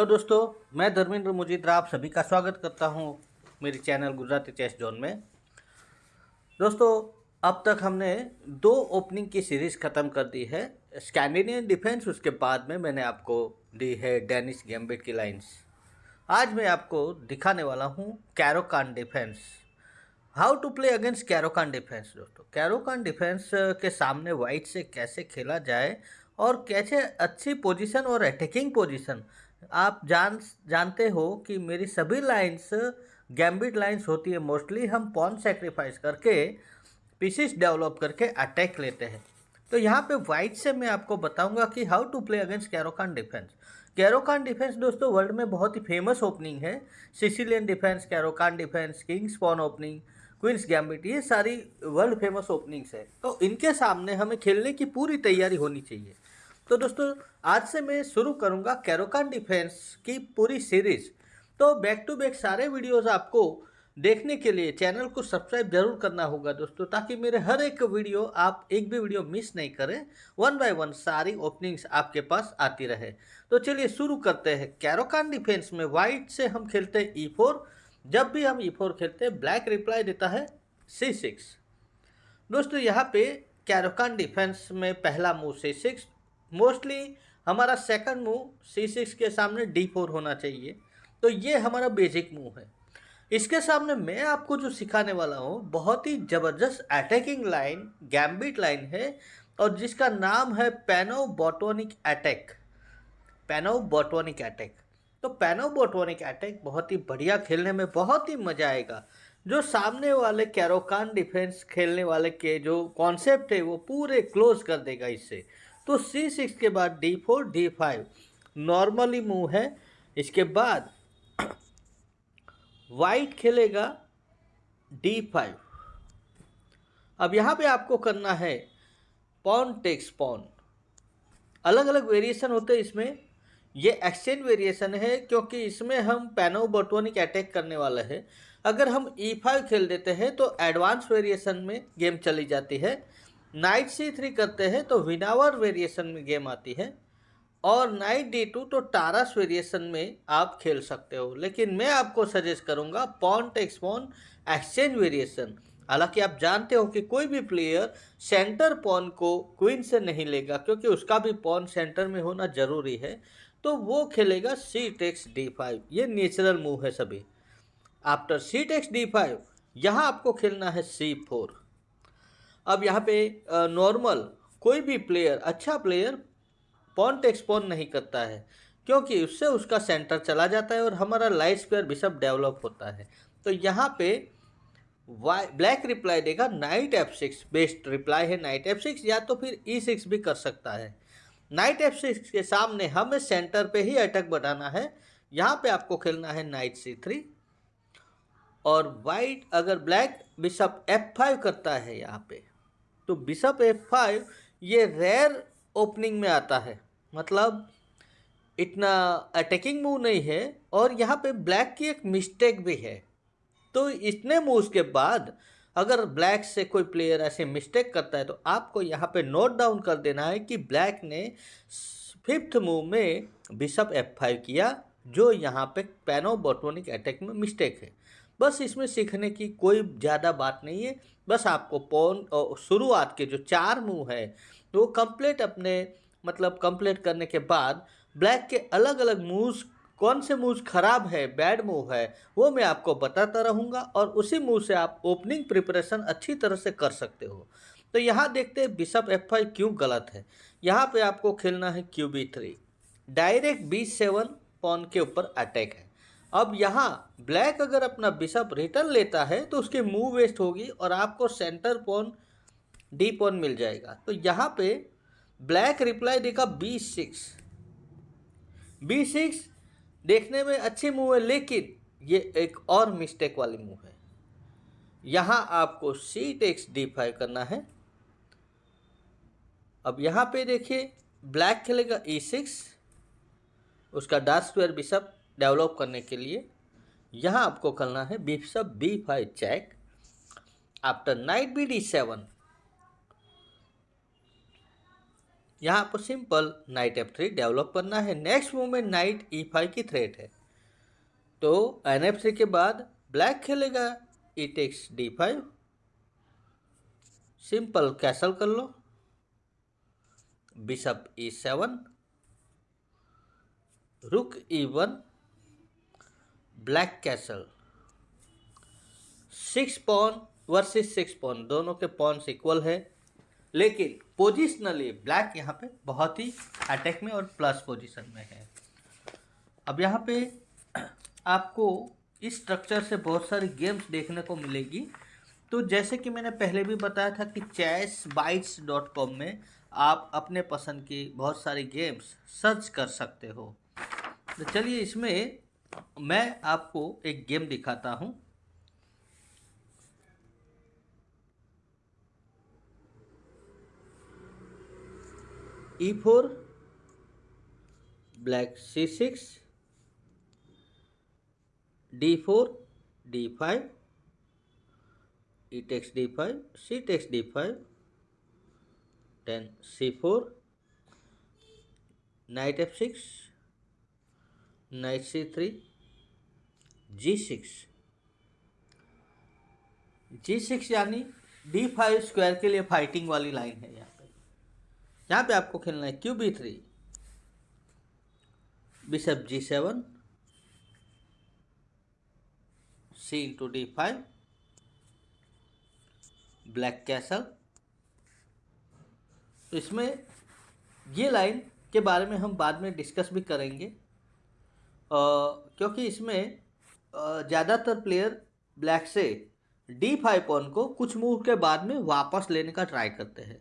Hello दोस्तों, मैं धर्मेंद्र मुजीद्रा आप सभी का स्वागत करता हूँ मेरे चैनल गुजराती चेस जोन में। दोस्तों, अब तक हमने दो ओपनिंग की सीरीज़ ख़त्म कर दी है, स्कैंडिनेवियन डिफेंस, उसके बाद में मैंने आपको दी है डेनिश गैम्बिट की लाइंस आज मैं आपको दिखाने वाला हूँ Caro Kann defence. How to play against Caro Kann defence, दोस्तों। कैरोकान डिफेंस के सामने वाइट से कैसे खेला जाए और कैसे अच्छी पोजीशन और अटैकिंग पोजीशन आप जान, जानते हो कि मेरी सभी लाइंस गैम्बिट लाइंस होती है मोस्टली हम पॉन सेक्रीफाइस करके पीसीस डेवलप करके अटैक लेते हैं। तो यहाँ पे वाइट से मैं आपको बताऊँगा कि how to play against Caro Kann defence Caro Kann defence दोस्तों वर्ल्ड में बहुत ही फ़ेमस ओपनिंग है। Sicilian defence Caro Kann defence king's pawn opening queen's gambit ये सारी वर्ल्ड फ़ेमस ओपनिंग्स है। तो इनके सामने हमें खेलने की पूरी तैयारी होनी चाहिए। तो दोस्तों, आज से मैं शुरू करूँगा कैरोकान डिफेंस की पूरी सीरीज़ तो बैक टू बैक सारे वीडियोस आपको देखने के लिए चैनल को सब्सक्राइब ज़रूर करना होगा दोस्तों, ताकि मेरे हर एक वीडियो आप एक भी वीडियो मिस नहीं करें। वन बाय वन सारी ओपनिंग्स आपके पास आती रहे। तो चलिए शुरू करते हैं। कैरोकान डिफेंस में वाइट से हम खेलते हैं ई e फोर जब भी हम ई e फोर खेलते हैं ब्लैक रिप्लाई देता है सी सिक्स दोस्तों, यहाँ पे कैरोकान डिफेंस में पहला मूव सी सिक्स मोस्टली हमारा सेकंड मूव सी सिक्स के सामने डी फोर होना चाहिए। तो ये हमारा बेसिक मूव है। इसके सामने मैं आपको जो सिखाने वाला हूँ, बहुत ही ज़बरदस्त अटैकिंग लाइन गैम्बिट लाइन है और जिसका नाम है Panov Botvinnik attack Panov Botvinnik attack तो पैनो बोटोनिक अटैक बहुत ही बढ़िया खेलने में बहुत ही मज़ा आएगा। जो सामने वाले कैरोकान डिफेंस खेलने वाले के जो कॉन्सेप्ट है, वो पूरे क्लोज कर देगा इससे। तो सी सिक्स के बाद D four D five normally move है। इसके बाद वाइट खेलेगा डी फाइव अब यहाँ पे आपको करना है पॉन टेक्स पॉन अलग अलग वेरिएशन होते हैं इसमें। ये एक्सचेंज वेरिएशन है, क्योंकि इसमें हम पैनो बटोनिक अटैक करने वाले हैं। अगर हम ई e फाइव खेल देते हैं तो एडवांस वेरिएशन में गेम चली जाती है। नाइट सी थ्री करते हैं तो विनावर वेरिएशन में गेम आती है और नाइट डी टू तो टारस वेरिएशन में आप खेल सकते हो। लेकिन मैं आपको सजेस्ट करूँगा pawn takes pawn exchange variation. हालाँकि आप जानते हो कि कोई भी प्लेयर सेंटर पॉन को क्वीन से नहीं लेगा, क्योंकि उसका भी पॉन सेंटर में होना ज़रूरी है तो वो खेलेगा सी टेक्स डी फाइव। ये नेचुरल मूव है सभी। After c takes d five, यहाँ आपको खेलना है सी फोर। अब यहाँ पे नॉर्मल कोई भी प्लेयर अच्छा प्लेयर पॉन टेक्स पॉन नहीं करता है, क्योंकि उससे उसका सेंटर चला जाता है और हमारा लाइट स्क्वायर बिशप डेवलप होता है। तो यहाँ पे वाई ब्लैक रिप्लाई देगा knight f six best reply है नाइट एफ़ सिक्स या तो फिर ई e सिक्स भी कर सकता है। नाइट एफ़ सिक्स के सामने हमें सेंटर पे ही अटैक बढ़ाना है। यहाँ पे आपको खेलना है नाइट सी थ्री और वाइट अगर ब्लैक बिशप एफ़ फाइव करता है यहाँ पे तो बिशप एफ़ फाइव ये रेयर ओपनिंग में आता है। मतलब इतना अटैकिंग मूव नहीं है और यहाँ पे ब्लैक की एक मिस्टेक भी है। तो इतने मूव्स के बाद अगर ब्लैक से कोई प्लेयर ऐसे मिस्टेक करता है तो आपको यहाँ पे नोट डाउन कर देना है कि ब्लैक ने फिफ्थ मूव में बिशप एफ़ फाइव किया, जो यहाँ पे पैनो बोटोनिक अटैक में मिस्टेक है। बस इसमें सीखने की कोई ज़्यादा बात नहीं है। बस आपको पौन शुरुआत के जो चार मूव है, वो कंप्लीट अपने मतलब कंप्लीट करने के बाद ब्लैक के अलग अलग मूव्स कौन से मूव्स खराब है बैड मूव है, वो मैं आपको बताता रहूँगा और उसी मूव से आप ओपनिंग प्रिपरेशन अच्छी तरह से कर सकते हो। तो यहाँ देखते हैं बिशप एफ़ फाइव क्यों गलत है। यहाँ पे आपको खेलना है Q b three direct b seven pawn के ऊपर अटैक है। अब यहाँ ब्लैक अगर अपना बिशप रिटर्न लेता है तो उसकी मूव वेस्ट होगी और आपको सेंटर पोन डी पोन मिल जाएगा। तो यहाँ पे ब्लैक रिप्लाई देगा बी सिक्स बी सिक्स देखने में अच्छी मूव है, लेकिन ये एक और मिस्टेक वाली मूव है। यहाँ आपको सी टेक्स डी फाइव करना है। अब यहाँ पे देखिए ब्लैक खेलेगा ई e सिक्स उसका डार्क स्क्वायर बिशप डेवलप करने के लिए यहाँ आपको करना है bishop b five check. After knight b d seven यहाँ आपको simple knight f three develop करना है। नेक्स्ट मूव में नाइट ई फाइव की थ्रेट है। तो एन एफ़ थ्री के बाद ब्लैक खेलेगा। E takes d five simple castle कर लो। Bishop e seven rook e one black castle. Six pawn versus six pawn, दोनों के पॉन्स इक्वल है। लेकिन पोजिशनली ब्लैक यहाँ पे बहुत ही अटैक में और प्लस पोजीशन में है। अब यहाँ पे आपको इस स्ट्रक्चर से बहुत सारी गेम्स देखने को मिलेगी। तो जैसे कि मैंने पहले भी बताया था कि चैस बाइट्स डॉट कॉम में आप अपने पसंद की बहुत सारी गेम्स सर्च कर सकते हो। तो चलिए इसमें मैं आपको एक गेम दिखाता हूँ। E four black c six d four d five e takes d five c takes d five then c four knight f six knight c three, g six. G six यानी D five square के लिए fighting वाली line है यहाँ पे। यहाँ पे आपको खेलना है Q b three, bishop g seven, c into d five, black castle. इसमें ये लाइन के बारे में हम बाद में डिस्कस भी करेंगे। क्योंकि इसमें ज़्यादातर प्लेयर ब्लैक से डी फाइव पॉन को कुछ मूव के बाद में वापस लेने का ट्राई करते हैं।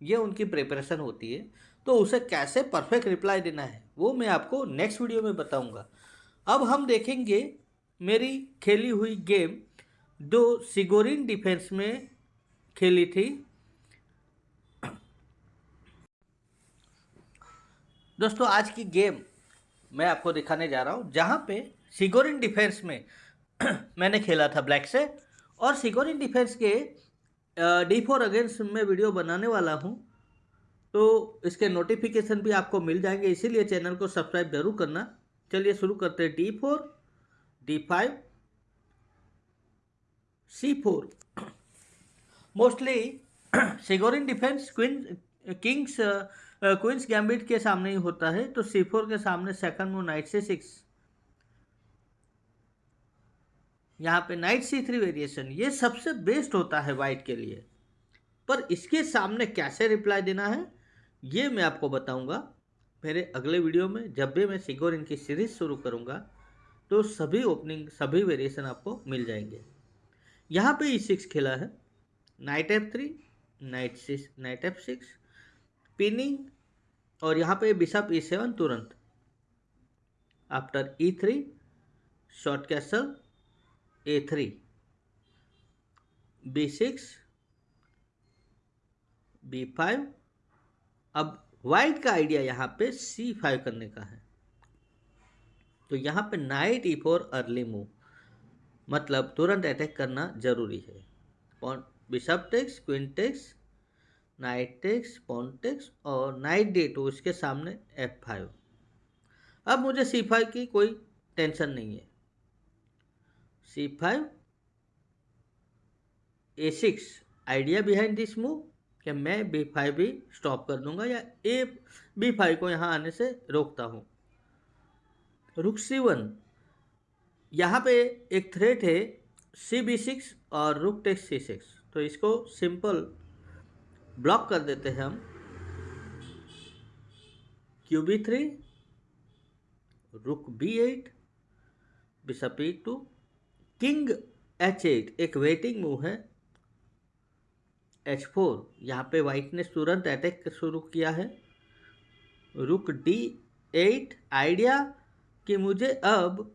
ये उनकी प्रिपरेशन होती है। तो उसे कैसे परफेक्ट रिप्लाई देना है, वो मैं आपको नेक्स्ट वीडियो में बताऊँगा। अब हम देखेंगे मेरी खेली हुई गेम जो सिगोरिन डिफेंस में खेली थी। दोस्तों, आज की गेम मैं आपको दिखाने जा रहा हूँ, जहाँ पे सिगोरिन डिफेंस में मैंने खेला था ब्लैक से, और सिगोरिन डिफेंस के डी फोर अगेंस्ट में वीडियो बनाने वाला हूँ तो इसके नोटिफिकेशन भी आपको मिल जाएँगे, इसीलिए चैनल को सब्सक्राइब ज़रूर करना। चलिए शुरू करते हैं d four d five c four mostly Chigorin defence queen king's queen's gambit के सामने ही होता है तो सी फोर के सामने second move knight C six यहाँ पे नाइट सी थ्री वेरिएशन ये सबसे बेस्ट होता है वाइट के लिए। पर इसके सामने कैसे रिप्लाई देना है, ये मैं आपको बताऊँगा। मेरे अगले वीडियो में जब भी मैं सिगोर इनकी सीरीज़ शुरू करूँगा तो सभी ओपनिंग सभी वेरिएशन आपको मिल जाएँगे। यहाँ पे ई सिक्स खेला है knight f three knight six knight f six pinning और यहाँ पे बिशप ई सेवन तुरंत। After e three short castle a three b six b five अब वाइट का आइडिया यहाँ पे सी फाइव करने का है। तो यहाँ पे knight e four early move मतलब तुरंत अटैक करना ज़रूरी है। Bishop takes queen takes knight takes, pawn takes और नाइट डे टू, इसके सामने एफ़ फाइव अब मुझे सी फाइव की कोई टेंशन नहीं है। C five a six idea behind this move कि मैं बी फाइव भी स्टॉप कर दूँगा या ए बी फाइव को यहाँ आने से रोकता हूँ। रुक सी वन यहाँ पे एक थ्रेट है सी बी सिक्स और रुक टेक्स सी सिक्स तो इसको सिंपल ब्लॉक कर देते हैं हम। Q b three, rook b eight bishop e two, king h eight, एक वेटिंग मूव है। एच फोर, यहाँ पे वाइट ने तुरंत अटैक शुरू किया है। रुक डी एट, आइडिया कि मुझे अब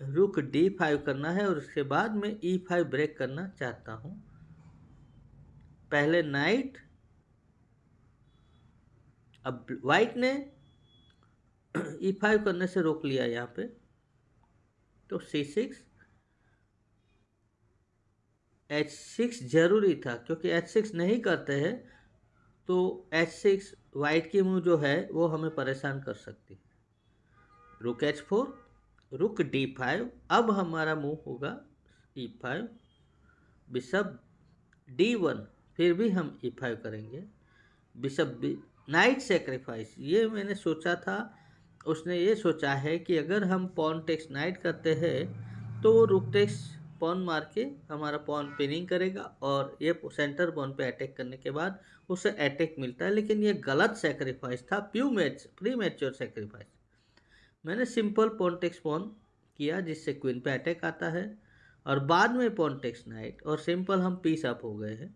रुक डी फाइव करना है और उसके बाद में ई फाइव ब्रेक करना चाहता हूँ। पहले नाइट अब वाइट ने ई फाइव करने से रोक लिया यहाँ पे। तो सी सिक्स एच सिक्स ज़रूरी था, क्योंकि एच सिक्स नहीं करते हैं तो एच सिक्स वाइट की मूव जो है, वो हमें परेशान कर सकती है। Rook h four rook d five अब हमारा मूव होगा e five bishop d one फिर भी हम ई फाइव करेंगे। बिशप बी नाइट सेक्रीफाइस, ये मैंने सोचा था। उसने ये सोचा है कि अगर हम पॉन टेक्स नाइट करते हैं तो वो रुक टेक्स पॉन मार के हमारा पॉन पिनिंग करेगा और ये सेंटर पॉन पे अटैक करने के बाद उसे अटैक मिलता है। लेकिन ये गलत सेक्रीफाइस था प्यू मैच प्री मैच्योर सेक्रीफाइस। मैंने सिंपल पॉन टेक्स पॉन किया जिससे क्वीन पे अटैक आता है और बाद में पॉन टेक्स नाइट और सिंपल हम पीस अप हो गए हैं।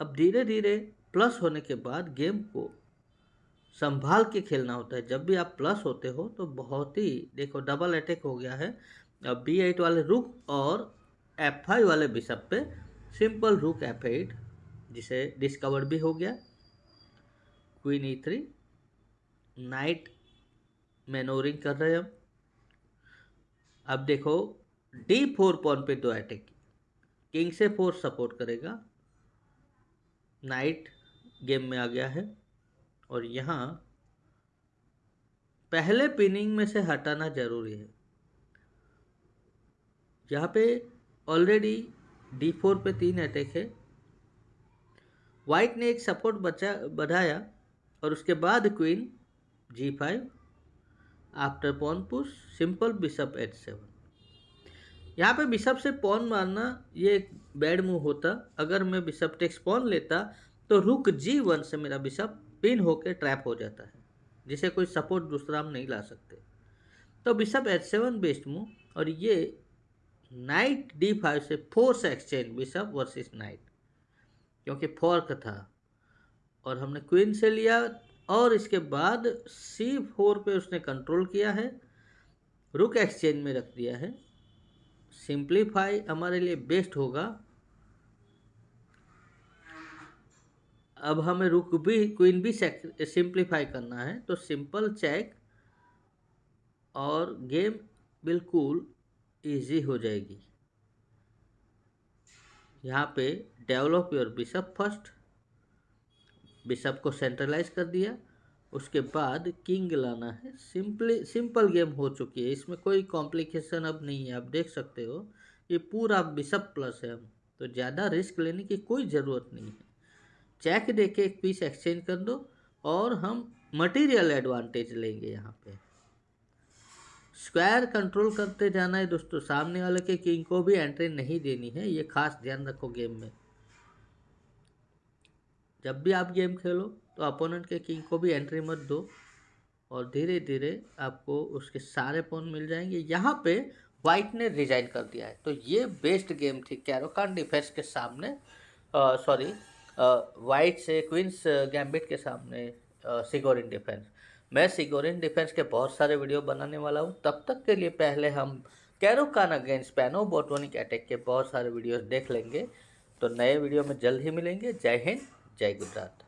अब धीरे धीरे प्लस होने के बाद गेम को संभाल के खेलना होता है। जब भी आप प्लस होते हो तो बहुत ही, देखो डबल अटैक हो गया है। अब बी एट वाले रुक और एफ़ फाइव वाले बिशप पे सिंपल रुक एफ़ एट जिसे डिस्कवर भी हो गया। Queen e three knight manoeuvring कर रहे हैं हम। अब देखो डी फोर पॉन पे दो अटैक किंग से फोर सपोर्ट करेगा। नाइट गेम में आ गया है। और यहाँ पहले पिनिंग में से हटाना ज़रूरी है। यहाँ पे ऑलरेडी डी फोर पे तीन अटैक है। वाइट ने एक सपोर्ट बचा, बढ़ाया और उसके बाद queen g five after pawn push simple bishop h seven यहाँ पे बिशप से पॉन मारना ये एक बैड मूव होता। अगर मैं बिशप टेक्स पॉन लेता तो रुक जी वन से मेरा बिशप पिन होकर ट्रैप हो जाता है, जिसे कोई सपोर्ट दूसरा हम नहीं ला सकते। तो bishop h seven best move और ये नाइट डी फाइव से force exchange bishop versus knight, क्योंकि फोर्क था। और हमने क्वीन से लिया, और इसके बाद सी फोर पे उसने कंट्रोल किया है, रुक एक्सचेंज में रख दिया है। सिंप्लीफाई हमारे लिए बेस्ट होगा। अब हमें रुक भी क्वीन भी सिंप्लीफाई करना है। तो सिंपल चेक और गेम बिल्कुल इजी हो जाएगी। यहाँ पे develop your bishop first bishop को सेंट्रलाइज कर दिया। उसके बाद किंग लाना है। सिंपली सिंपल गेम हो चुकी है। इसमें कोई कॉम्प्लिकेशन अब नहीं है। आप देख सकते हो, ये पूरा बिशप प्लस है। तो ज़्यादा रिस्क लेने की कोई ज़रूरत नहीं है। चेक दे के एक पीस एक्सचेंज कर दो और हम मटेरियल एडवांटेज लेंगे यहाँ पे। स्क्वायर कंट्रोल करते जाना है दोस्तों। सामने वाले के किंग को भी एंट्री नहीं देनी है, ये खास ध्यान रखो गेम में। जब भी आप गेम खेलो तो अपोनेंट के किंग को भी एंट्री मत दो और धीरे धीरे आपको उसके सारे पोन मिल जाएँगे। यहाँ पे वाइट ने रिजाइन कर दिया है। तो ये बेस्ट गेम थी कैरोकान डिफेंस के सामने सॉरी वाइट से क्वींस गैम्बिट के सामने सिगोरिन डिफेंस मैं सिगोरिन डिफेंस के बहुत सारे वीडियो बनाने वाला हूँ। तब तक के लिए पहले हम Caro Kann against Panov Botvinnik attack के बहुत सारे वीडियोस देख लेंगे। तो नए वीडियो में जल्द ही मिलेंगे। जय हिंद, जय गुजरात।